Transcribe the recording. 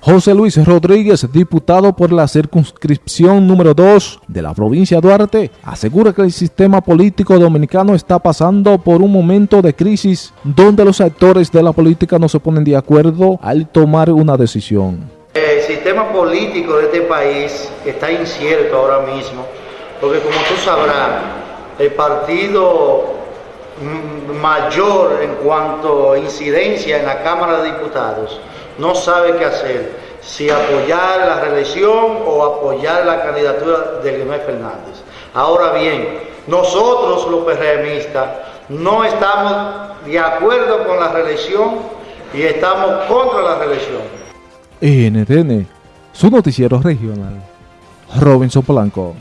José Luis Rodríguez, diputado por la circunscripción número 2 de la provincia de Duarte, asegura que el sistema político dominicano está pasando por un momento de crisis donde los actores de la política no se ponen de acuerdo al tomar una decisión. El sistema político de este país está incierto ahora mismo, porque como tú sabrás, el partido mayor en cuanto a incidencia en la Cámara de Diputados no sabe qué hacer, si apoyar la reelección o apoyar la candidatura de Leonel Fernández. Ahora bien, nosotros los PRMistas no estamos de acuerdo con la reelección y estamos contra la reelección. NTN, su noticiero regional, Robinson Polanco.